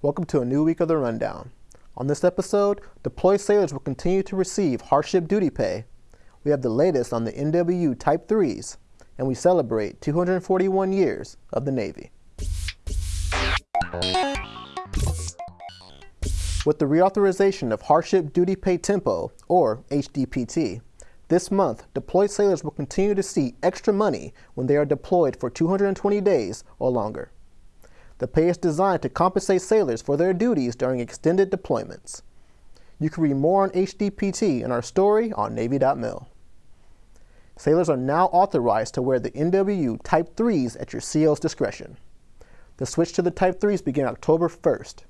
Welcome to a new week of the Rundown. On this episode, deployed sailors will continue to receive hardship duty pay. We have the latest on the NWU Type 3s, and we celebrate 241 years of the Navy. With the reauthorization of Hardship Duty Pay Tempo, or HDPT, this month, deployed sailors will continue to see extra money when they are deployed for 220 days or longer. The pay is designed to compensate sailors for their duties during extended deployments. You can read more on HDPT in our story on Navy.mil. Sailors are now authorized to wear the NWU Type 3s at your CO's discretion. The switch to the Type 3s began October 1st.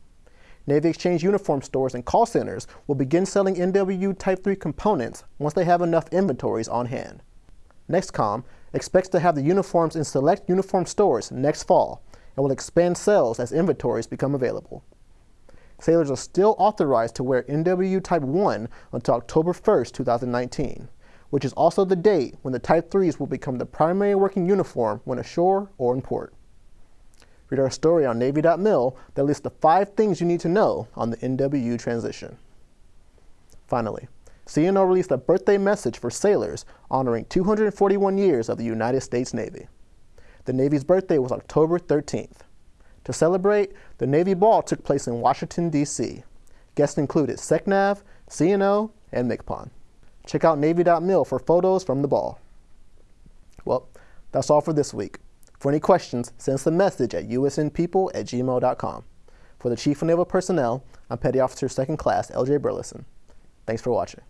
Navy Exchange uniform stores and call centers will begin selling NWU Type 3 components once they have enough inventories on hand. NEXCOM expects to have the uniforms in select uniform stores next fall and will expand sales as inventories become available. Sailors are still authorized to wear NWU Type 1 until October 1, 2019, which is also the date when the Type 3s will become the primary working uniform when ashore or in port. Read our story on Navy.mil that lists the five things you need to know on the NWU transition. Finally, CNO released a birthday message for sailors honoring 241 years of the United States Navy. The Navy's birthday was October 13th. To celebrate, the Navy Ball took place in Washington, D.C. Guests included SECNAV, CNO, and MCPON. Check out Navy.mil for photos from the ball. Well, that's all for this week. For any questions, send us a message at usnpeople at gmail.com. For the Chief of Naval Personnel, I'm Petty Officer 2nd Class L.J. Burleson. Thanks for watching.